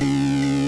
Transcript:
Música